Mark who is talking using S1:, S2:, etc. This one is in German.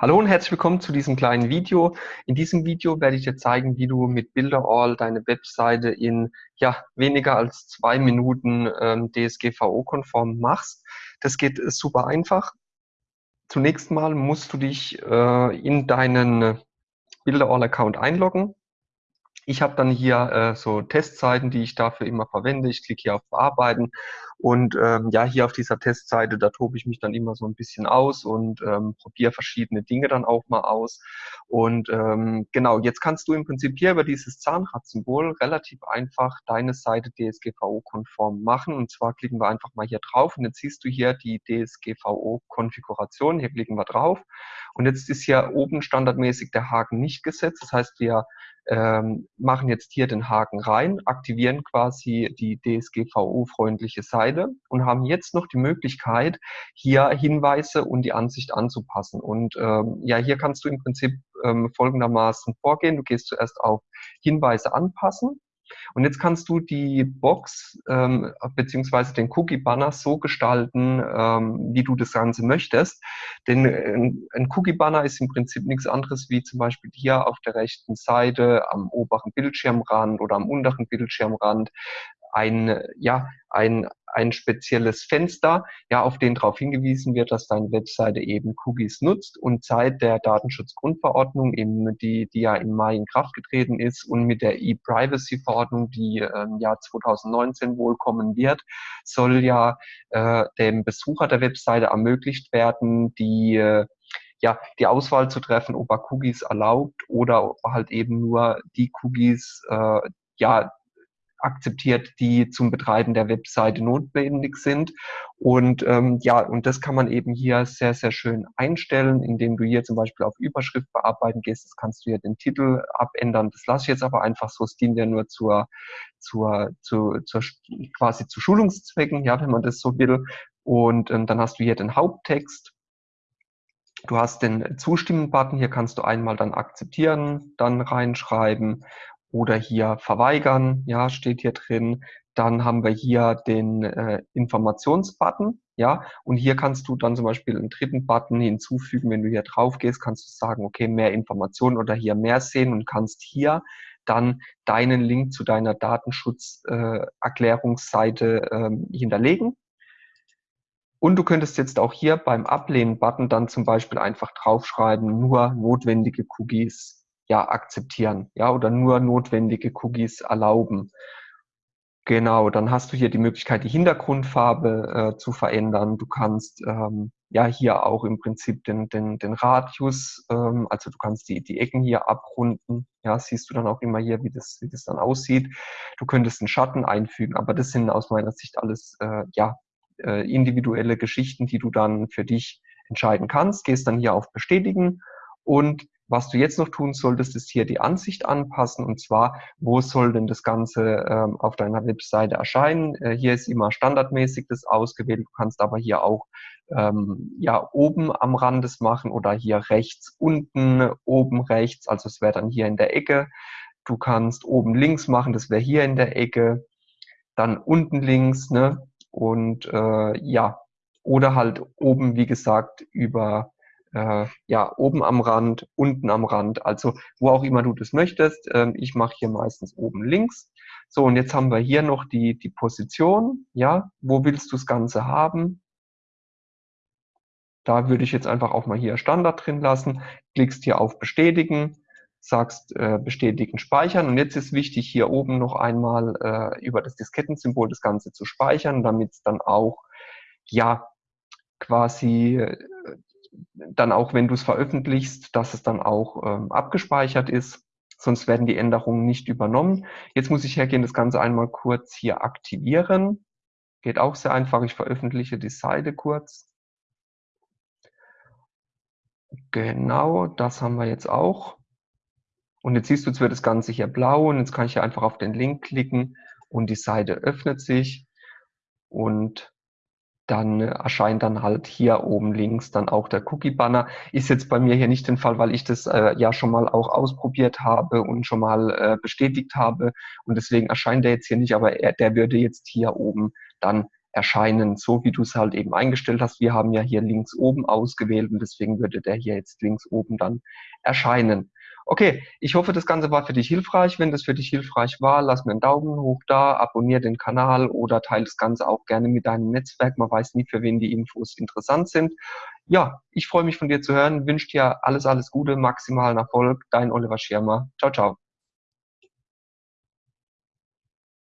S1: Hallo und herzlich willkommen zu diesem kleinen Video. In diesem Video werde ich dir zeigen, wie du mit Builderall deine Webseite in ja, weniger als zwei Minuten ähm, DSGVO-konform machst. Das geht äh, super einfach. Zunächst mal musst du dich äh, in deinen Builderall-Account einloggen. Ich habe dann hier äh, so Testseiten, die ich dafür immer verwende. Ich klicke hier auf Bearbeiten und ähm, ja, hier auf dieser Testseite, da tobe ich mich dann immer so ein bisschen aus und ähm, probiere verschiedene Dinge dann auch mal aus. Und ähm, genau, jetzt kannst du im Prinzip hier über dieses Zahnradsymbol relativ einfach deine Seite DSGVO-konform machen. Und zwar klicken wir einfach mal hier drauf und jetzt siehst du hier die DSGVO-Konfiguration. Hier klicken wir drauf. Und jetzt ist hier oben standardmäßig der Haken nicht gesetzt. Das heißt, wir ähm, machen jetzt hier den Haken rein, aktivieren quasi die DSGVO-freundliche Seite und haben jetzt noch die Möglichkeit, hier Hinweise und die Ansicht anzupassen. Und ähm, ja, hier kannst du im Prinzip ähm, folgendermaßen vorgehen. Du gehst zuerst auf Hinweise anpassen und jetzt kannst du die Box ähm, beziehungsweise den Cookie-Banner so gestalten, ähm, wie du das Ganze möchtest. Denn ein, ein Cookie-Banner ist im Prinzip nichts anderes wie zum Beispiel hier auf der rechten Seite am oberen Bildschirmrand oder am unteren Bildschirmrand ein, ja, ein, ein spezielles Fenster, ja, auf den darauf hingewiesen wird, dass deine Webseite eben Cookies nutzt und seit der Datenschutzgrundverordnung, eben die, die ja im Mai in Kraft getreten ist und mit der E-Privacy-Verordnung, die im Jahr 2019 wohl kommen wird, soll ja äh, dem Besucher der Webseite ermöglicht werden, die äh, ja, die Auswahl zu treffen, ob er Cookies erlaubt oder halt eben nur die Cookies, äh, ja, akzeptiert, die zum Betreiben der Webseite notwendig sind. Und ähm, ja, und das kann man eben hier sehr, sehr schön einstellen, indem du hier zum Beispiel auf Überschrift bearbeiten gehst. Das kannst du hier den Titel abändern. Das lasse ich jetzt aber einfach so. Es dient ja nur zur, zur, zur, zur quasi zu Schulungszwecken, ja, wenn man das so will. Und ähm, dann hast du hier den Haupttext. Du hast den Zustimmen-Button, hier kannst du einmal dann akzeptieren, dann reinschreiben oder hier verweigern, ja, steht hier drin. Dann haben wir hier den äh, Informationsbutton, ja, und hier kannst du dann zum Beispiel einen dritten Button hinzufügen. Wenn du hier drauf gehst, kannst du sagen, okay, mehr Informationen oder hier mehr sehen und kannst hier dann deinen Link zu deiner Datenschutzerklärungsseite äh, ähm, hinterlegen. Und du könntest jetzt auch hier beim Ablehnen-Button dann zum Beispiel einfach draufschreiben, nur notwendige Cookies ja akzeptieren, ja, oder nur notwendige Cookies erlauben. Genau, dann hast du hier die Möglichkeit, die Hintergrundfarbe äh, zu verändern. Du kannst ähm, ja hier auch im Prinzip den, den, den Radius, ähm, also du kannst die, die Ecken hier abrunden. Ja, siehst du dann auch immer hier, wie das, wie das dann aussieht. Du könntest einen Schatten einfügen, aber das sind aus meiner Sicht alles äh, ja, äh, individuelle Geschichten, die du dann für dich entscheiden kannst. Gehst dann hier auf Bestätigen und was du jetzt noch tun solltest, ist hier die Ansicht anpassen und zwar, wo soll denn das Ganze ähm, auf deiner Webseite erscheinen? Äh, hier ist immer standardmäßig das ausgewählt. Du kannst aber hier auch ähm, ja oben am Rand das machen oder hier rechts unten, oben rechts, also es wäre dann hier in der Ecke. Du kannst oben links machen, das wäre hier in der Ecke, dann unten links, ne? Und äh, ja, oder halt oben, wie gesagt, über äh, ja, oben am Rand, unten am Rand, also wo auch immer du das möchtest. Ähm, ich mache hier meistens oben links. So, und jetzt haben wir hier noch die, die Position. Ja, wo willst du das Ganze haben? Da würde ich jetzt einfach auch mal hier Standard drin lassen. Klickst hier auf Bestätigen, sagst äh, Bestätigen, Speichern. Und jetzt ist wichtig, hier oben noch einmal äh, über das Diskettensymbol das Ganze zu speichern, damit es dann auch ja quasi äh, dann auch, wenn du es veröffentlichst, dass es dann auch ähm, abgespeichert ist. Sonst werden die Änderungen nicht übernommen. Jetzt muss ich hergehen, das Ganze einmal kurz hier aktivieren. Geht auch sehr einfach. Ich veröffentliche die Seite kurz. Genau, das haben wir jetzt auch. Und jetzt siehst du, jetzt wird das Ganze hier blau und jetzt kann ich hier einfach auf den Link klicken und die Seite öffnet sich. Und dann erscheint dann halt hier oben links dann auch der Cookie-Banner. Ist jetzt bei mir hier nicht der Fall, weil ich das äh, ja schon mal auch ausprobiert habe und schon mal äh, bestätigt habe und deswegen erscheint der jetzt hier nicht, aber er, der würde jetzt hier oben dann erscheinen, so wie du es halt eben eingestellt hast. Wir haben ja hier links oben ausgewählt und deswegen würde der hier jetzt links oben dann erscheinen. Okay, ich hoffe, das Ganze war für dich hilfreich. Wenn das für dich hilfreich war, lass mir einen Daumen hoch da, abonniere den Kanal oder teile das Ganze auch gerne mit deinem Netzwerk. Man weiß nie, für wen die Infos interessant sind. Ja, ich freue mich von dir zu hören, wünsche dir alles, alles Gute, maximalen Erfolg. Dein Oliver Schirmer. Ciao, ciao.